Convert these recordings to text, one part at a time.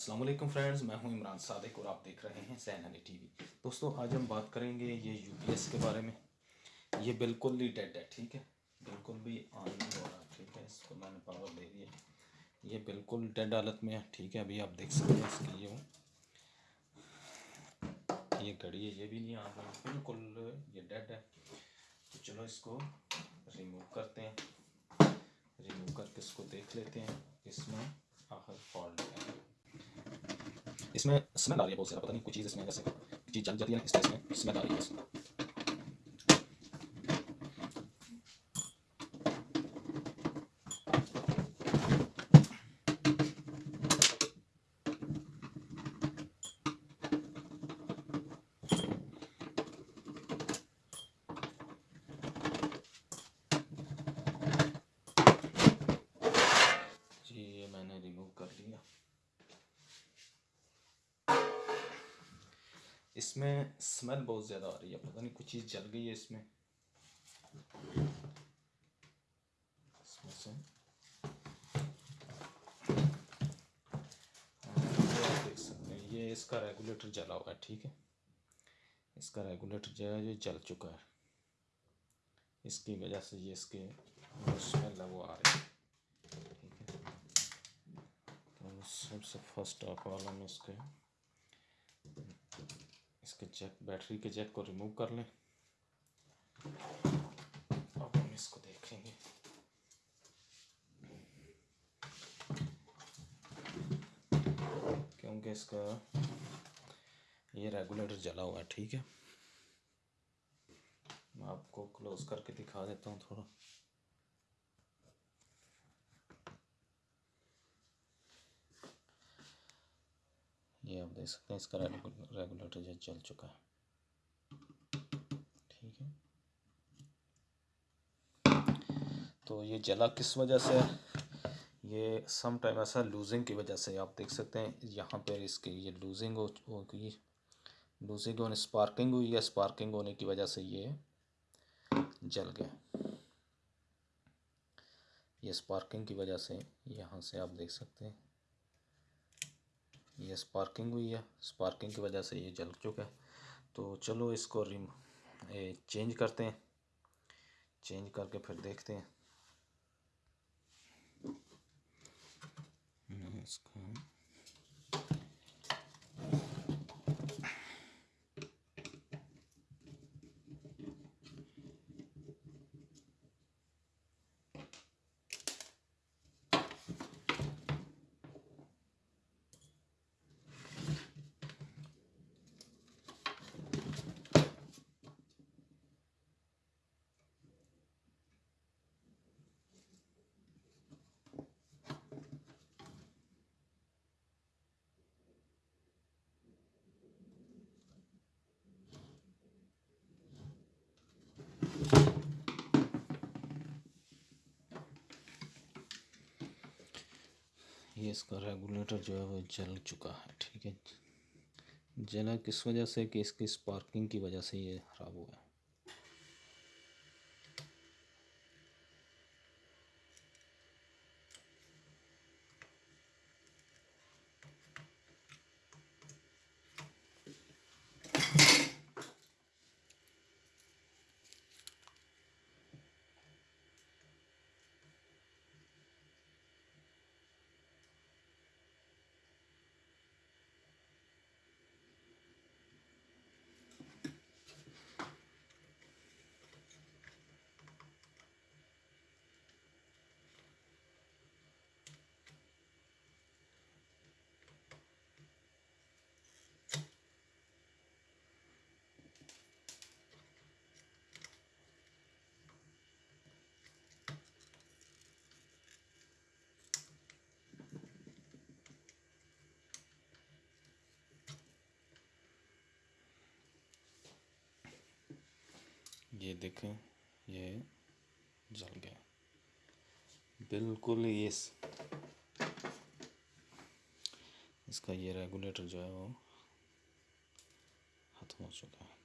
Aslam friends मैं हूँ इमरान सादिक और आप देख रहे हैं सैन अली टीवी। दोस्तों, आज हम बात करेंगे ये यूपीएस के बारे में। ये बिल्कुल ही डेड है, ठीक है? बिल्कुल भी ऑन नहीं हो रहा, ठीक है? इसको मैंने पावर दे दिया। ये बिल्कुल डेड हालत में है, ठीक है? अभी आप देख सकते हैं इसकी ये ये घड़ी है, ये भी नहीं आ रहा बिल्कुल ये डेड है। तो चलो इसको रिमूव करते हैं। रिमूव करके इसको देख लेते हैं, इसमें आखिर फॉल्ट है। इसमें स्मेल आ रही है बहुत ज़्यादा पता नहीं कुछ चीज़ इसमें जैसे चीज़ जल जाती है ना इस तरह इसमें स्मेल आ रही है जी ये मैंने रिमूव कर लिया इसमें स्मेल बहुत ज़्यादा आ रही है। पता नहीं, कुछ चीज़ जल गई है इसमें। से। हैं, ये इसका रेगुलेटर जला हुआ है, ठीक है? इसका रेगुलेटर जो है, ये जल चुका है। इसकी वजह से ये इसके स्मेल है, वो आ रही है। ठीक है? तो सबसे फ़र्स्ट ऑफ़ ऑल हम इसके। इसके जैक बैटरी के जैक को रिमूव कर लें। अब हम इसको देखेंगे। क्योंकि इसका ये रेगुलेटर जला हुआ है, ठीक है? मैं आपको क्लोज करके दिखा देता हूँ थोड़ा। ये आप देख सकते हैं, इसका रेगुलेटर जो जल चुका है। ठीक है। तो ये जला किस वजह से? ये सम टाइम ऐसा लूजिंग की वजह से, आप देख सकते हैं, यहाँ पर इसकी ये लूजिंग हो गई। लूजिंग होने स्पार्किंग हुई है स्पार्किंग होने की वजह से ये जल गया। ये स्पार्किंग की वजह से यहाँ से आप देख सकते हैं। ये स्पार्किंग हुई है। स्पार्किंग की वजह से ये जल चुका है। तो चलो इसको रिम चेंज करते हैं। चेंज करके फिर देखते हैं। ये इसका रेगुलेटर जो है वो जल चुका है, ठीक है? जला किस वजह से? कि इसकी स्पार्किंग की वजह से ये ख़राब हुआ है? ये देखें, ये जल गया। बिल्कुल ये इसका ये रेगुलेटर जो है वो ख़त्म हो चुका है।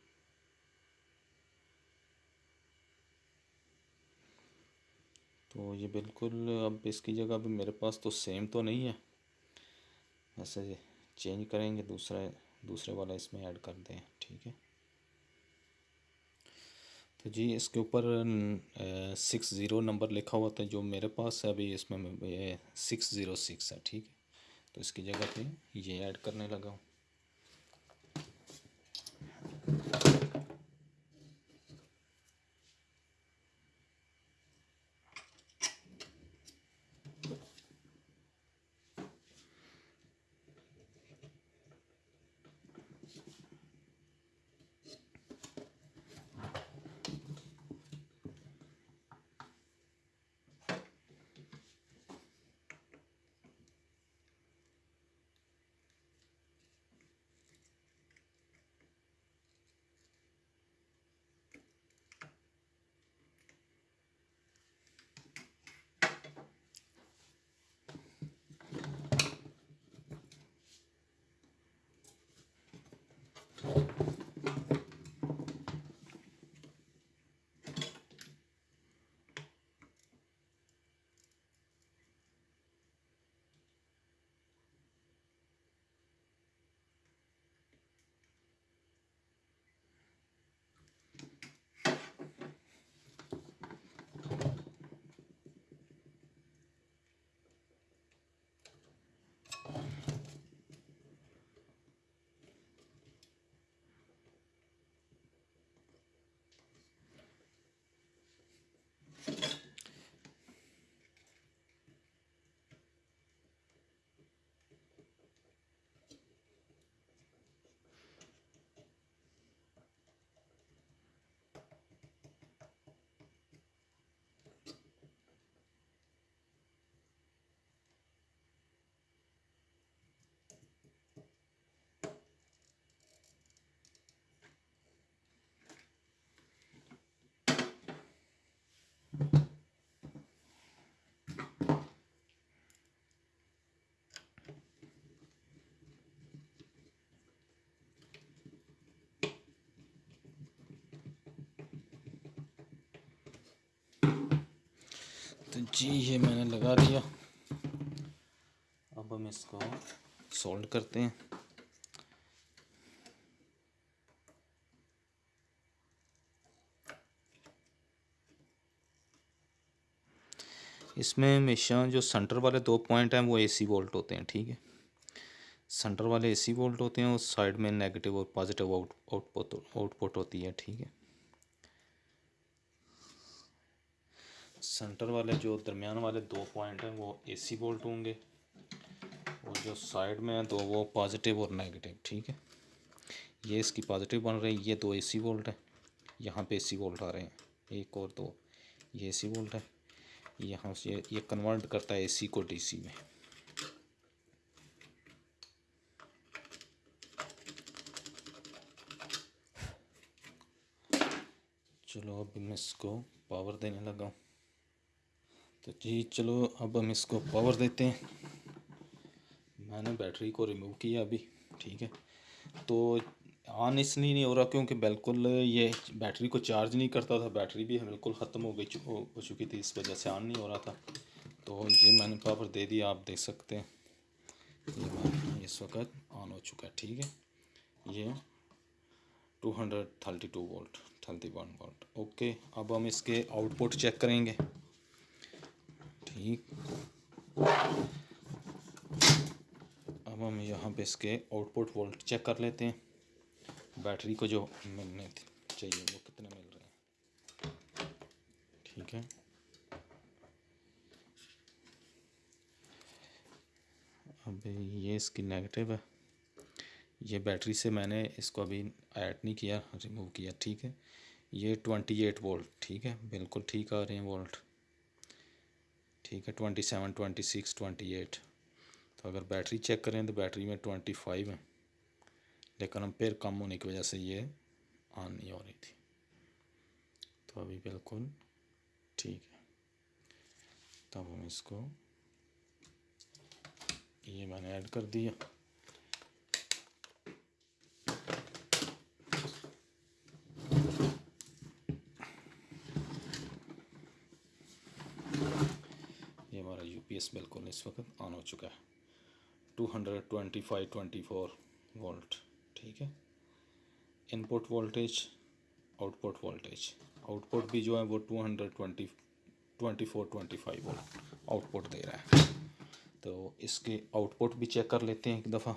तो ये बिल्कुल, अब इसकी जगह भी मेरे पास तो सेम तो नहीं है। ऐसे चेंज करेंगे, दूसरा, दूसरे वाला इसमें ऐड कर दें, ठीक है? तो जी, इसके ऊपर सिक्स ज़ीरो नंबर लिखा हुआ था जो मेरे पास है, अभी इसमें सिक्स ज़ीरो सिक्स है, ठीक है? तो इसकी जगह पे ये ऐड करने लगा हूँ। तो जी, ये मैंने लगा दिया अब हम इसको सोल्ड करते हैं। इसमें हमेशा जो सेंटर वाले दो पॉइंट हैं, वो एसी वोल्ट होते हैं, ठीक है? सेंटर वाले एसी वोल्ट होते हैं और साइड में नेगेटिव और पॉजिटिव आउट आउटपुट आउटपुट होती है, ठीक है? सेंटर वाले जो दरमियान वाले दो पॉइंट हैं, वो एसी वोल्ट होंगे। और जो साइड में है तो वो पॉजिटिव और नेगेटिव, ठीक है? ये इसकी पॉजिटिव बन रही है ये दो एसी वोल्ट है। यहाँ पे एसी वोल्ट आ रहे हैं। एक और दो, ये एसी वोल्ट है। यहाँ से ये कन्वर्ट करता है एसी को डीसी में। चलो, अब मैं इसको पावर देने लगा हूँ। तो जी, चलो अब हम इसको पावर देते हैं। मैंने बैटरी को रिमूव किया अभी, ठीक है। तो ऑन इसलिए नहीं हो रहा क्योंकि बिल्कुल ये बैटरी को चार्ज नहीं करता था। बैटरी भी बिल्कुल ख़त्म हो गई, हो चुकी थी, इस वजह से ऑन नहीं हो रहा था। तो ये मैंने पावर दे दिया, आप देख सकते हैं। ये इस वक्त ऑन हो चुका है, ठीक है। ये two hundred thirty two volt thirty one volt okay अब हम इसके आउटपुट चेक करेंगे। ठीक। अब हम यहाँ पे इसके आउटपुट वोल्ट चेक कर लेते हैं। बैटरी को जो मिलने चाहिए, वो कितने मिल रहे हैं? ठीक है। अब ये इसकी नेगेटिव है। ये बैटरी से मैंने इसको अभी ऐड नहीं किया रिमूव किया, ठीक है। ये ट्वेंटी एट वोल्ट ठीक है। बिल्कुल ठीक आ रहे हैं वोल्ट ठीक है twenty seven twenty six twenty eight तो अगर बैटरी चेक करें तो बैटरी में ट्वेंटी फाइव है। लेकिन हम फिर कम होने की वजह से ये ऑन नहीं हो रही थी। तो अभी बिल्कुल ठीक है। तब हम इसको ये मैंने ऐड कर दिया। पीस बिल्कुल इस वक्त ऑन हो चुका है। Two hundred twenty five twenty four volt ठीक है? Input voltage output voltage output भी जो है वो two hundred twenty twenty four twenty five volt output दे रहा है। तो इसके आउटपुट भी चेक कर लेते हैं एक दफ़ा।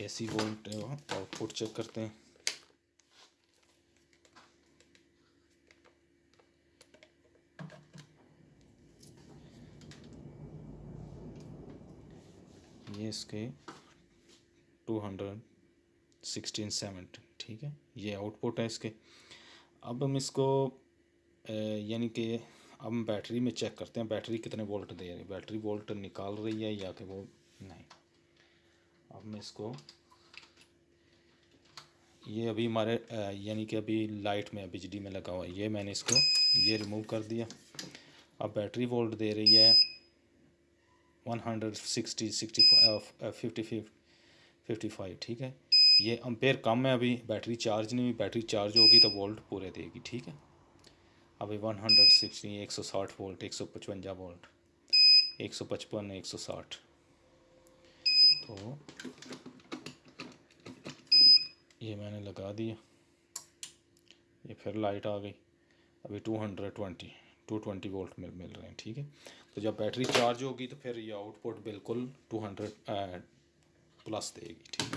एसी वोल्ट आउटपुट चेक करते हैं। ये इसके टू हंड्रेड सिक्सटीन सेवन ठीक है? ये आउटपुट है इसके। अब हम इसको यानी कि अब हम बैटरी में चेक करते हैं बैटरी कितने वोल्ट दे रही है। बैटरी वोल्ट निकाल रही है या कि वो नहीं? अब मैं इसको, ये अभी हमारे यानी कि अभी लाइट में, बिजली में लगा हुआ है। ये मैंने इसको, ये रिमूव कर दिया। अब बैटरी वोल्ट दे रही है। One hundred sixty sixty fifty fifty five ठीक है? ये अम्पेयर कम है अभी बैटरी चार्ज नहीं हुई बैटरी चार्ज होगी तो वोल्ट पूरे देगी, ठीक है? अभी वन हंड्रेड सिक्सटी एक सौ साठ वोल्ट एक सौ पचवंजा वोल्ट एक सौ पचपन, एक सौ साठ। तो ये मैंने लगा दिया। ये फिर लाइट आ गई। अभी two hundred twenty two twenty volt मिल मिल रहे हैं, ठीक है? तो जब बैटरी चार्ज होगी तो फिर ये आउटपुट बिल्कुल टू हंड्रेड प्लस देगी, ठीक है?